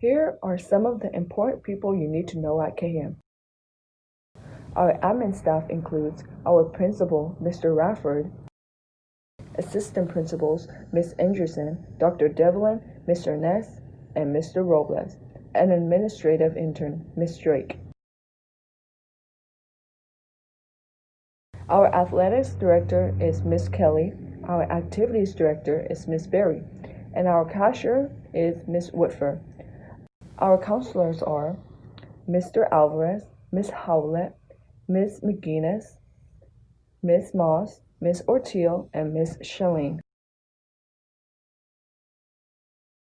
Here are some of the important people you need to know at KM. Our admin staff includes our principal, Mr. Rafford, assistant principals, Ms. Anderson, Dr. Devlin, Mr. Ness, and Mr. Robles, and administrative intern, Ms. Drake. Our athletics director is Miss Kelly, our activities director is Miss Berry, and our cashier is Miss Woodford. Our counselors are Mr. Alvarez, Miss Howlett, Miss McGuinness, Miss Moss, Miss Ortiel, and Miss Schilling.